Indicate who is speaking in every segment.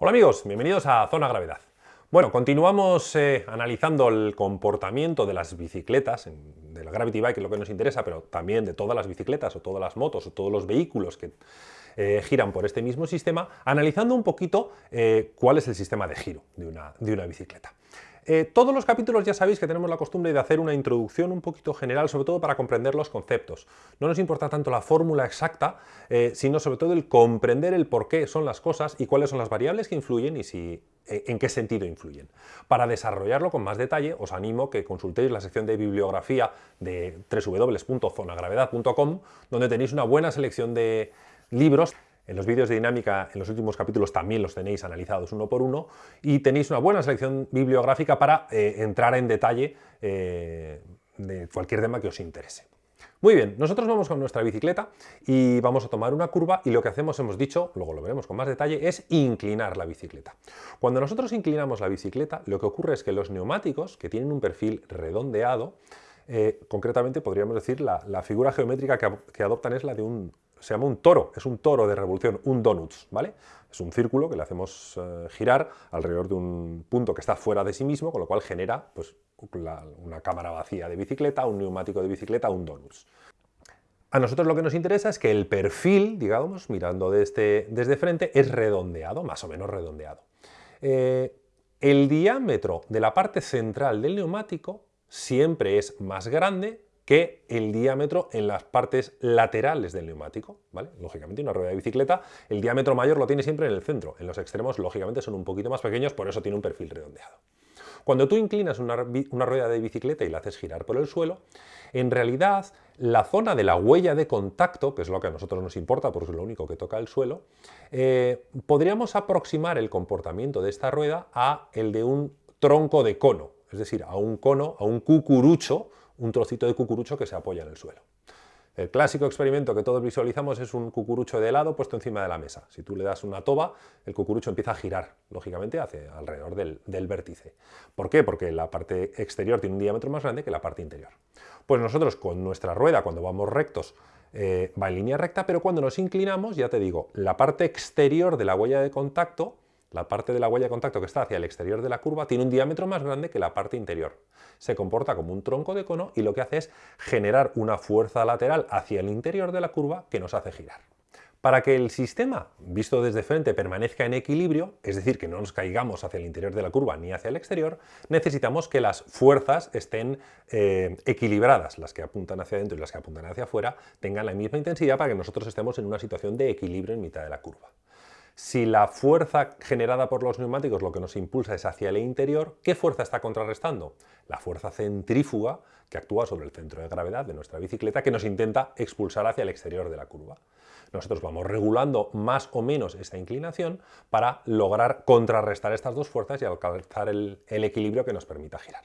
Speaker 1: Hola amigos, bienvenidos a Zona Gravedad. Bueno, continuamos eh, analizando el comportamiento de las bicicletas, de la Gravity Bike, que es lo que nos interesa, pero también de todas las bicicletas o todas las motos o todos los vehículos que eh, giran por este mismo sistema, analizando un poquito eh, cuál es el sistema de giro de una, de una bicicleta. Eh, todos los capítulos ya sabéis que tenemos la costumbre de hacer una introducción un poquito general, sobre todo para comprender los conceptos. No nos importa tanto la fórmula exacta, sino sobre todo el comprender el por qué son las cosas y cuáles son las variables que influyen y si, en qué sentido influyen. Para desarrollarlo con más detalle, os animo que consultéis la sección de bibliografía de www.zonagravedad.com, donde tenéis una buena selección de libros en los vídeos de dinámica, en los últimos capítulos también los tenéis analizados uno por uno y tenéis una buena selección bibliográfica para eh, entrar en detalle eh, de cualquier tema que os interese. Muy bien, nosotros vamos con nuestra bicicleta y vamos a tomar una curva y lo que hacemos, hemos dicho, luego lo veremos con más detalle, es inclinar la bicicleta. Cuando nosotros inclinamos la bicicleta, lo que ocurre es que los neumáticos, que tienen un perfil redondeado, eh, concretamente podríamos decir la, figura geométrica que adoptan es la de un se llama un toro, es un toro de revolución, un donuts, ¿vale? Es un círculo que le hacemos eh, girar alrededor de un punto que está fuera de sí mismo, con lo cual genera pues, una cámara vacía de bicicleta, un neumático de bicicleta, un donuts. A nosotros lo que nos interesa es que el perfil, digamos, mirando desde, desde frente, es redondeado, más o menos redondeado. Eh, el diámetro de la parte central del neumático siempre es más grande que el diámetro en las partes laterales del neumático, ¿vale? Lógicamente una rueda de bicicleta, el diámetro mayor lo tiene siempre en el centro, en los extremos lógicamente son un poquito más pequeños, por eso tiene un perfil redondeado. Cuando tú inclinas una, rueda de bicicleta y la haces girar por el suelo, en realidad la zona de la huella de contacto, que es lo que a nosotros nos importa porque es lo único que toca el suelo, eh, podríamos aproximar el comportamiento de esta rueda a el de un tronco de cono, es decir, a un cono, a un cucurucho, un trocito de cucurucho que se apoya en el suelo. El clásico experimento que todos visualizamos es un cucurucho de helado puesto encima de la mesa. Si tú le das una toba, el cucurucho empieza a girar, lógicamente, hacia alrededor del, vértice. ¿Por qué? Porque la parte exterior tiene un diámetro más grande que la parte interior. Pues nosotros con nuestra rueda, cuando vamos rectos, eh, va en línea recta, pero cuando nos inclinamos, ya te digo, la parte exterior de la huella de contacto la parte de la huella de contacto que está hacia el exterior de la curva tiene un diámetro más grande que la parte interior. Se comporta como un tronco de cono y lo que hace es generar una fuerza lateral hacia el interior de la curva que nos hace girar. Para que el sistema, visto desde frente, permanezca en equilibrio, es decir, que no nos caigamos hacia el interior de la curva ni hacia el exterior, necesitamos que las fuerzas estén eh, equilibradas, las que apuntan hacia adentro y las que apuntan hacia afuera, tengan la misma intensidad para que nosotros estemos en una situación de equilibrio en mitad de la curva. Si la fuerza generada por los neumáticos lo que nos impulsa es hacia el interior, ¿qué fuerza está contrarrestando? La fuerza centrífuga que actúa sobre el centro de gravedad de nuestra bicicleta que nos intenta expulsar hacia el exterior de la curva. Nosotros vamos regulando más o menos esta inclinación para lograr contrarrestar estas dos fuerzas y alcanzar el, el equilibrio que nos permita girar.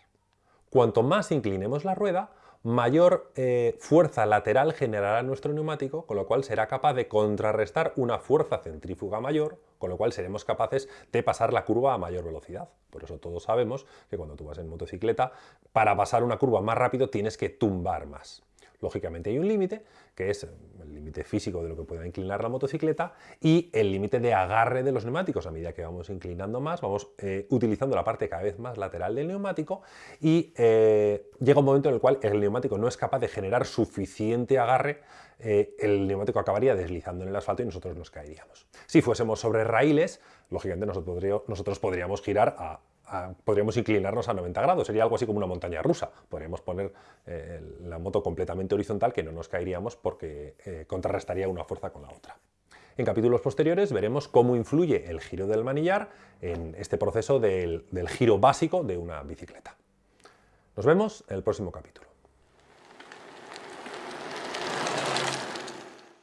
Speaker 1: Cuanto más inclinemos la rueda, mayor eh, fuerza lateral generará nuestro neumático, con lo cual será capaz de contrarrestar una fuerza centrífuga mayor, con lo cual seremos capaces de pasar la curva a mayor velocidad. Por eso todos sabemos que cuando tú vas en motocicleta, para pasar una curva más rápido tienes que tumbar más. Lógicamente hay un límite, que es el límite físico de lo que pueda inclinar la motocicleta y el límite de agarre de los neumáticos. A medida que vamos inclinando más, vamos eh, utilizando la parte cada vez más lateral del neumático y eh, llega un momento en el cual el neumático no es capaz de generar suficiente agarre, eh, el neumático acabaría deslizando en el asfalto y nosotros nos caeríamos. Si fuésemos sobre raíles, lógicamente nosotros podríamos girar a podríamos inclinarnos a 90 grados, sería algo así como una montaña rusa. Podríamos poner eh, la moto completamente horizontal que no nos caeríamos porque eh, contrarrestaría una fuerza con la otra. En capítulos posteriores veremos cómo influye el giro del manillar en este proceso del giro básico de una bicicleta. Nos vemos en el próximo capítulo.